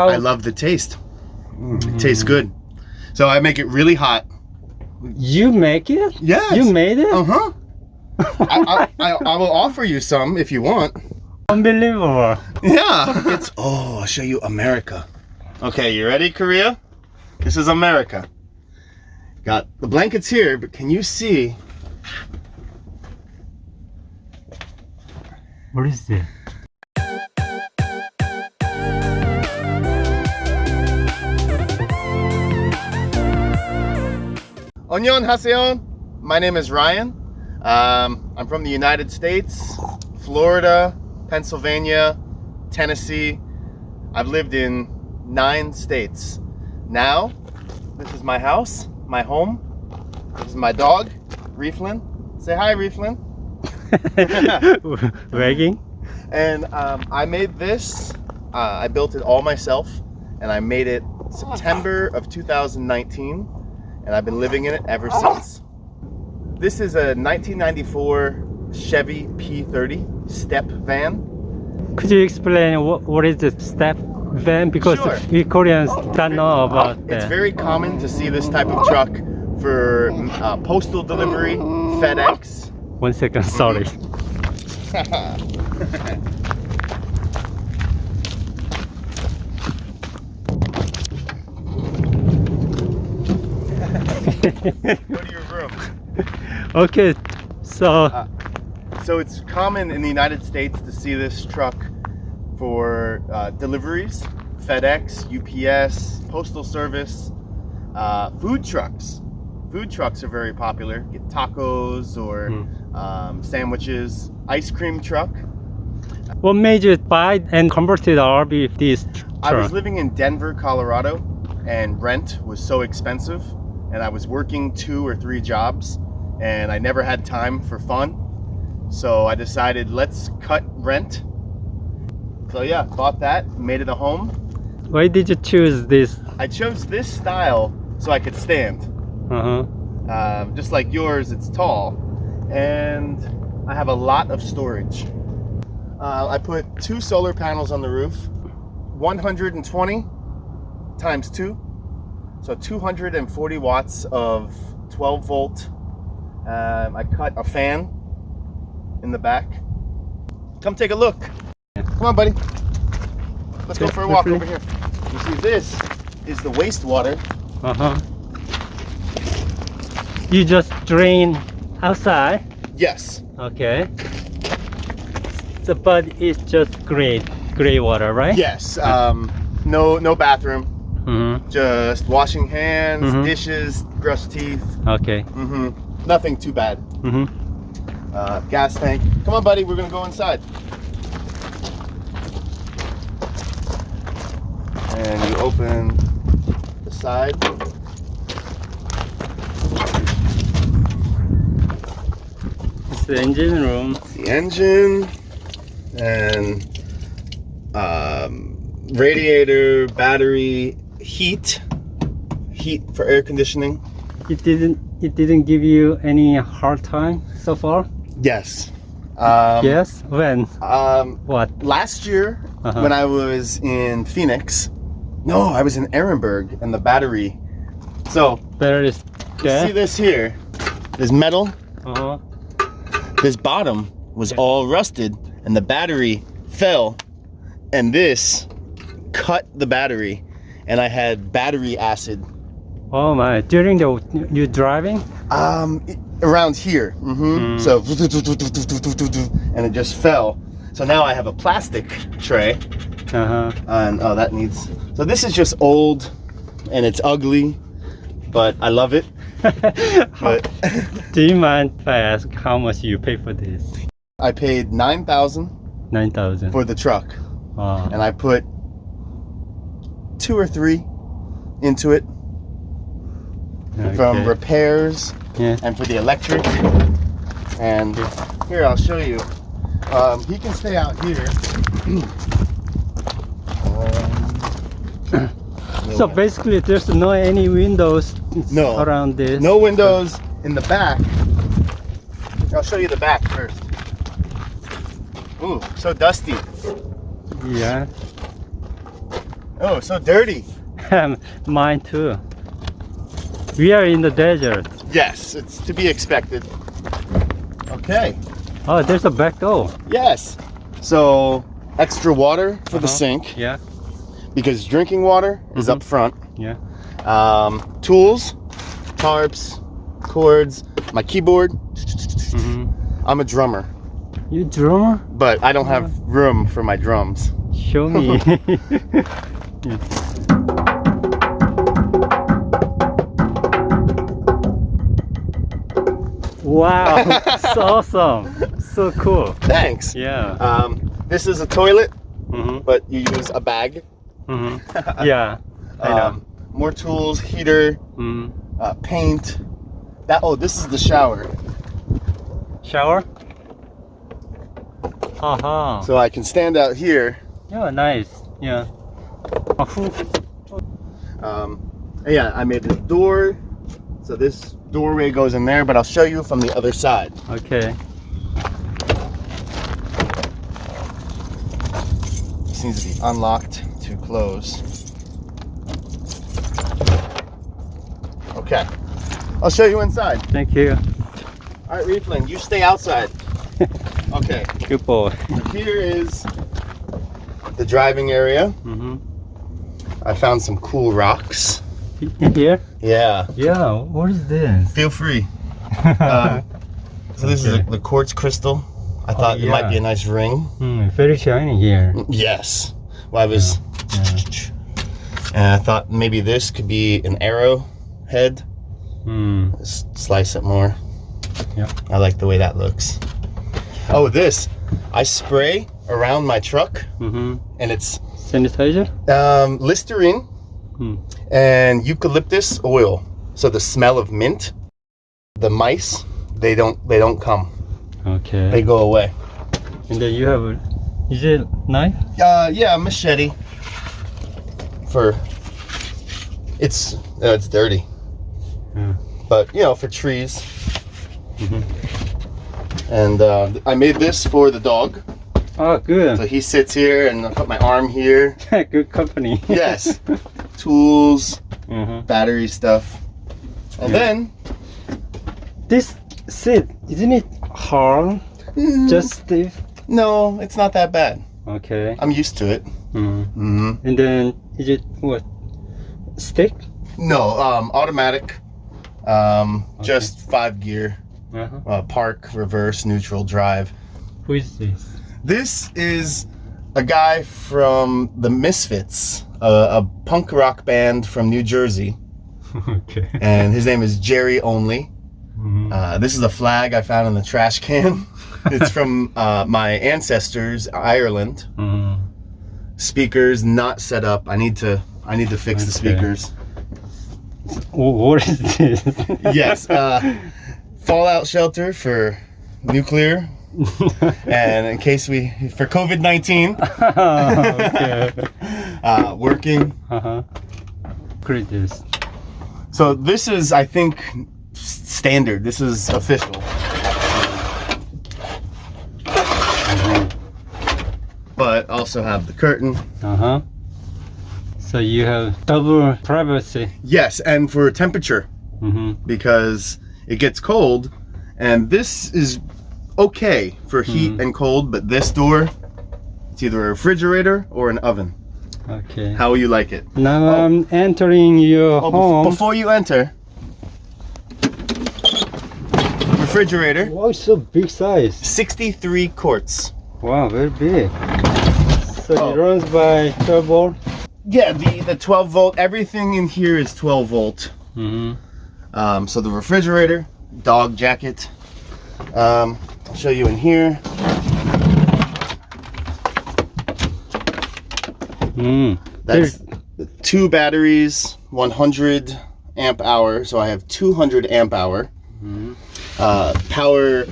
how I love the taste. Mm, It tastes good. So I make it really hot. you make it? Yes. You made it? Uh huh. I, I, I, I will offer you some if you want. Unbelievable. Yeah. It's oh, I'll show you America. Okay, you ready, Korea? This is America. Got the blankets here, but can you see? What is it? Annyeonghaseyo. My name is Ryan. Um, I'm from the United States, Florida, Pennsylvania, Tennessee. I've lived in nine states. Now, this is my house, my home. This is my dog, Reeflin. Say hi, Reeflin. Wagging? And um, I made this, uh, I built it all myself, and I made it September of 2019, and I've been living in it ever since. This is a 1994 Chevy P30 step van. Could you explain what, what is the step van? Because Sure. we Koreans don't know about It's that. very common to see this type of truck for uh, postal delivery, FedEx. One second, sorry. Go to your room. okay, so So it's common in the United States to see this truck for uh, deliveries, FedEx, UPS, Postal Service, uh, food trucks. Food trucks are very popular. Get tacos or um, sandwiches. Ice cream truck. what made you buy and converted RV this I was living in Denver, Colorado, and rent was so expensive, and I was working two or three jobs, and I never had time for fun. So I decided let's cut rent. So yeah, bought that, made it a home. Why did you choose this? I chose this style so I could stand. Uh-huh. Um, just like yours, it's tall, and I have a lot of storage. Uh, I put two solar panels on the roof, 120 times two, so 240 watts of 12 volt. Um, I cut a fan in the back. Come take a look. Come on, buddy. Let's go for a walk over here. You see, this is the wastewater. Uh-huh. You just drain outside. Yes, Okay. So, but it's just gray, gray water, right? yes. Um, no, no bathroom. Mm-hmm. Just washing hands, Mhm. dishes, brush teeth. Okay. Mm-hmm. Nothing too bad. Mm-hmm. Uh, gas tank. Come on, buddy. We're gonna go inside. And you open the side. It's the engine room. The engine and um, radiator, battery, heat, heat for air conditioning. It didn't. It didn't give you any hard time so far. Yes. Um, yes. When? Um, What? last year Uh-huh. when I was in Phoenix, no, I was in Ehrenberg and the battery. So There is. see this here, this metal, Uh-huh. this bottom was all rusted and the battery fell and this cut the battery and I had battery acid Oh my! During the you driving? um around here Mm-hmm. so and it just fell so now I have a plastic tray Uh huh. and oh that needs so this is just old and it's ugly but I love it but Do you mind if I ask how much you pay for this? I paid 9000 Nine thousand. for the truck Wow. and I put two or three into it from repairs Yeah. and for the electric and here I'll show you um, he can stay out here Um, So basically, there's no any windows No. around this. No windows in the back. I'll show you the back first. Ooh, so dusty. Yeah. Oh, so dirty. Mine too. We are in the desert. Yes, it's to be expected. Okay. Oh, there's a back door. Yes. So extra water for the Uh-huh. sink Yeah, because drinking water is Mhm. up front. yeah. Um, tools, tarps, cords, my keyboard. Mm -hmm. I'm a drummer, You drummer? but I don't have room for my drums. Show me. wow, it's awesome. So cool. Thanks. Yeah. Um, this is a toilet, hmm but you use a bag. hmm Yeah. I know. Um, more tools, heater, Mm. uh, paint. That oh, this is the shower, Shower? Haha. so I can stand out here. yeah, nice. Yeah. Um, yeah, I made this door, so this doorway goes in there, but I'll show you from the other side. Okay. This needs to be unlocked to close. Okay, I'll show you inside. Thank you. All right, Reefling, you stay outside. Okay, Good boy. here is the driving area. hmm I found some cool rocks. In here? Yeah, Yeah. What is this? feel free. Um, so this is Okay. the, the quartz crystal. I thought it might be a nice ring. Hmm, very shiny here. Yes. Well, I was, and I thought maybe this could be an arrow head. Hmm. Slice it more. Yeah. I like the way that looks. Oh, this. I spray around my truck, Mm-hmm. and it's Sanitizer? um, Listerine Hmm. and eucalyptus oil. So the smell of mint, the mice, they don't they don't come. Okay. They go away. and then you have a, is it knife? Uh, yeah, machete. For it's uh, it's dirty, Yeah. but you know for trees. Mm -hmm. And uh, I made this for the dog. Oh, good. So he sits here, and I put my arm here. good company. Yes. Tools, hmm battery stuff, and Yeah. then This seat, isn't it hard? mm, Just stiff? no, it's not that bad. Okay. I'm used to it. hmm hmm And then, is it what? Stick? No, um, automatic. Um, just five gear. Uh-huh. Uh, park, reverse, neutral, drive. Who is this? This is a guy from the Misfits, a, a punk rock band from New Jersey, okay. and his name is Jerry Only. Mhm. Uh, this is a flag I found in the trash can. it's from uh, my ancestors, Ireland. Mhm. Speakers not set up. I need to. I need to fix the speakers. What is this? Yes. Uh, fallout shelter for nuclear, and in case we for COVID nineteen, okay. uh, working. Uh-huh. Great this. So this is, I think, standard. This is official. But also have the curtain. Uh-huh. So you have double privacy. Yes, and for temperature Mm-hmm. because it gets cold, and this is okay for heat Mhm. and cold. But this door, it's either a refrigerator or an oven. Okay. How you like it? Now Oh. I'm entering your Oh, home. before you enter, refrigerator, Wow, it's so big size. 63 quarts. Wow, very big. So Oh. it runs by 12 volt. Yeah, the, the 12 volt, everything in here is 12 volt. Mm-hmm. Um, so the refrigerator, dog jacket. Um, I'll show you in here. Mm. That's two batteries, 100 amp hour. So I have 200 amp hour. Mhm. Uh, power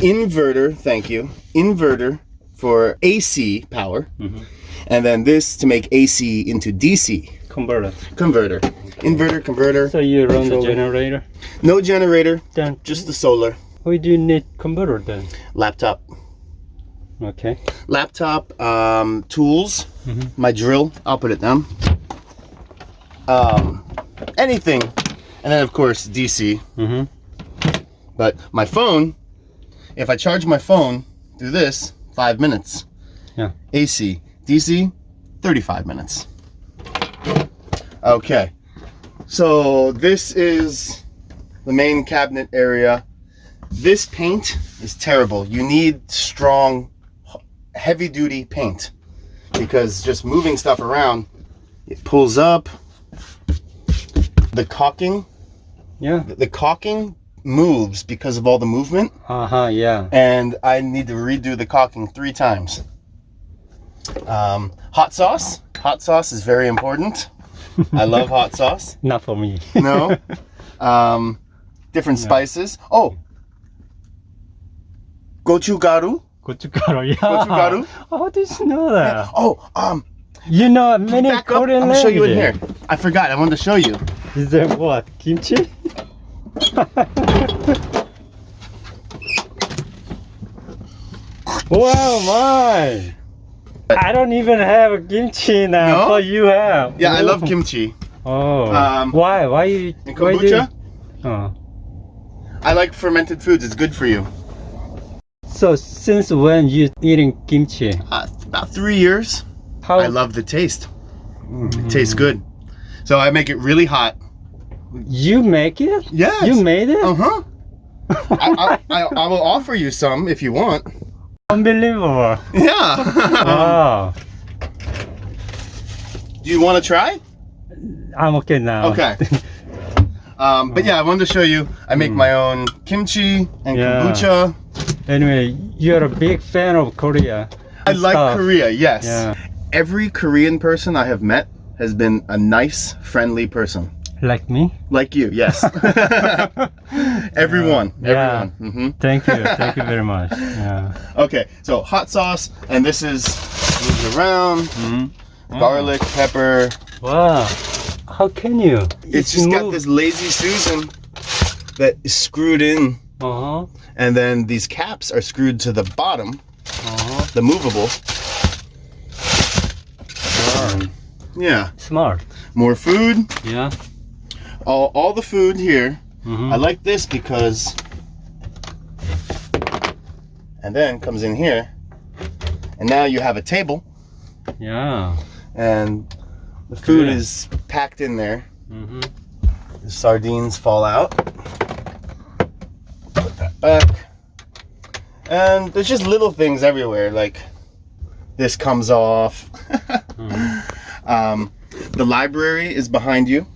inverter, thank you. Inverter for AC power. Mhm. And then this to make AC into DC Converter. converter. Inverter, converter. So you run the generator. No generator, Then just the solar. Why do you need converter then? Laptop. Okay. laptop, um, tools, Mhm. my drill, I'll put it down. Um, anything. And then, of course, DC. Mm-hmm. But my phone, if I charge my phone through this, five minutes. Yeah. AC, DC, 35 minutes. Okay. So this is the main cabinet area. This paint is terrible. You need strong, heavy duty paint because just moving stuff around, it pulls up. The caulking, Yeah. the caulking moves because of all the movement Uh-huh, yeah. and I need to redo the caulking three times. Um, hot sauce. Hot sauce is very important. I love hot sauce. Not for me. No. Um, different spices. Oh, gochugaru? Gochugaru, yeah. Gochugaru? How did you know that? Yeah. Oh, um. You know many back Korean up. I'll show you in here. I forgot. I wanted to show you. Is there what? Kimchi? wow, my. I don't even have kimchi now. No? But you have. Yeah, Ooh. I love kimchi. Oh. Um, why? Why you? And kombucha. Why you... Oh. I like fermented foods. It's good for you. So since when you eating kimchi? Uh, about three years. How? I love the taste. It tastes good. So I make it really hot. You make it? Yes. You made it? Uh huh. I, I, I, I will offer you some if you want. Unbelievable. Yeah. Wow. Do you want to try? I'm okay now. Okay. Um, but yeah, I wanted to show you. I make my own kimchi and Yeah. kombucha. Anyway, you're a big fan of Korea. I like Stuff. Korea. Yes. Yeah. Every Korean person I have met has been a nice, friendly person. Like me? Like you, yes. everyone, Yeah. everyone. hmm Thank you. Thank you very much. Yeah. Okay, so hot sauce, and this is moves around. Mm-hmm. Garlic, pepper. Wow. How can you? It's just got this lazy Susan that is screwed in, Uh huh. And then these caps are screwed to the bottom, Uh huh. the movable. Um, yeah, Smart. more food. Yeah. All, all the food here. Mhm. I like this because, and then comes in here, and now you have a table, Yeah. and the food Good. is packed in there. Mm-hmm. The sardines fall out. Back. And there's just little things everywhere, like this comes off. um, the library is behind you.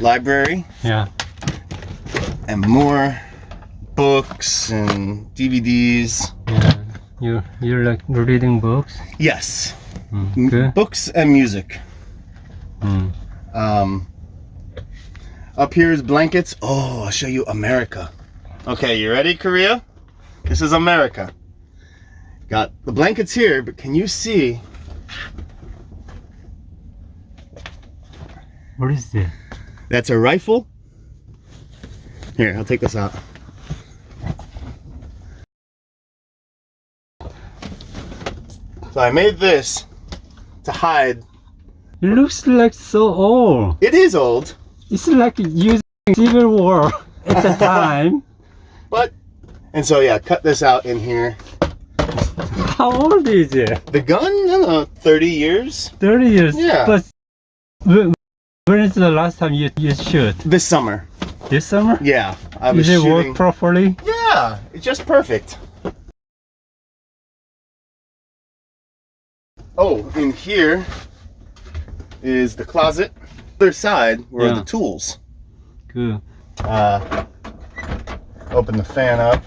Library Yeah. and more books and DVDs. Yeah. You you're like reading books? Yes, Mm. Good. books and music. Mm. Um, up here is blankets. Oh, I'll show you America. Okay, you ready, Korea? This is America. Got the blankets here, but can you see? What is this? That's a rifle. Here, I'll take this out. So I made this to hide. It looks like so old. It is old, It's like using Civil War at the time. but and so yeah, cut this out in here. How old is it? The gun, I don't know, 30 years. 30 years. Yeah. But wh- when is the last time you, you shoot? This summer. This summer? Yeah, I was Does it shooting. work properly? yeah, it's just perfect. Oh, in here is the closet. Other side were Yeah. the tools. Good. Uh, open the fan up.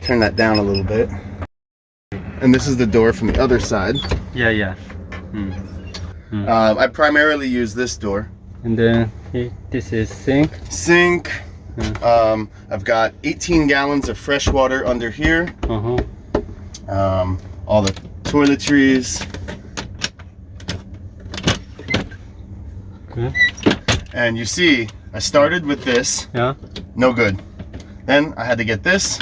Turn that down a little bit. And this is the door from the other side. Yeah, yeah. Uh, I primarily use this door. And then he- this is sink. Sink. Hmm. Um, I've got 18 gallons of fresh water under here. Uh huh. um, all the toiletries, And you see, I started with this, Yeah. no good. Then I had to get this,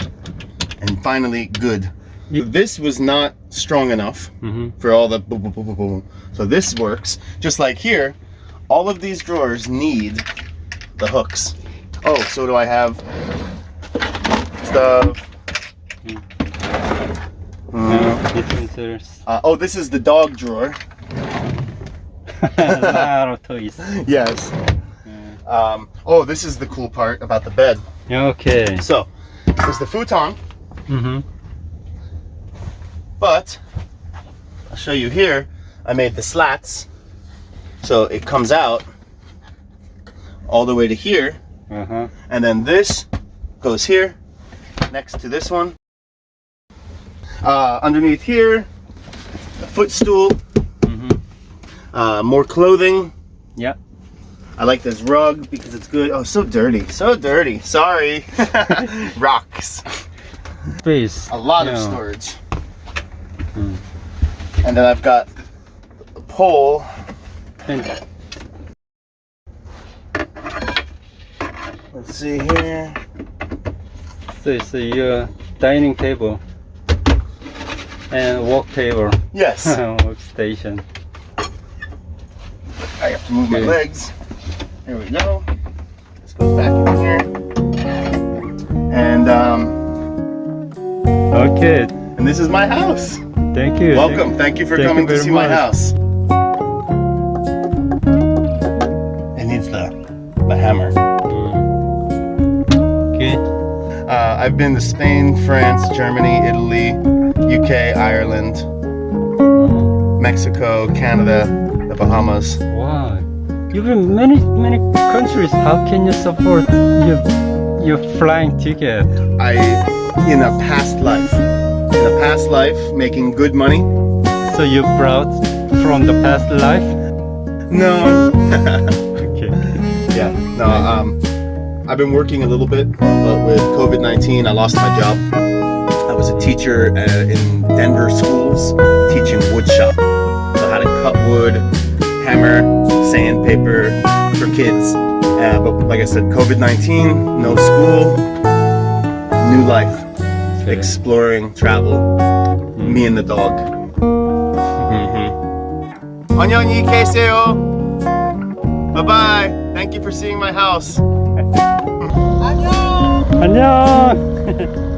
and finally good. You- This was not strong enough Mm-hmm. for all the boom, boom, boom, boom, boom. So this works. Just like here, all of these drawers need the hooks. Oh, so do I have stuff. Uh, uh, oh, this is the dog drawer. A lot of toys. Yes. Um, oh, this is the cool part about the bed. Okay. So, there's the futon, Mm-hmm. but I'll show you here. I made the slats, so it comes out all the way to here, Uh-huh. and then this goes here, next to this one. Uh, underneath here, a footstool. Uh, more clothing. Yeah. I like this rug because it's good. Oh, so dirty, so dirty. Sorry. Rocks. Space. A lot of storage. Hmm. And then I've got a pole. And Let's see here. so it's your dining table and work table, Yes. workstation. Have to move my legs. Here we go. This goes back in here. And um, Okay. and this is my house. Thank you. Welcome. Thank you for thank coming you to see my house. It needs the the hammer. Mm. Okay. Uh, I've been to Spain, France, Germany, Italy, UK, Ireland, Mexico, Canada, the Bahamas. You've been many many countries. How can you support your your flying ticket? I, in a past life, in a past life, making good money. So you brought from the past life? No. Okay. yeah. No. Um, I've been working a little bit, but with COVID-19, I lost my job. I was a teacher uh, in Denver schools, teaching wood shop. So how to cut wood, hammer, sandpaper for kids. Uh, but like I said, COVID-19, no school, new life, Okay. exploring, travel, me and the dog. Mhm. 안녕히 계세요. Bye bye. Thank you for seeing my house. 안녕.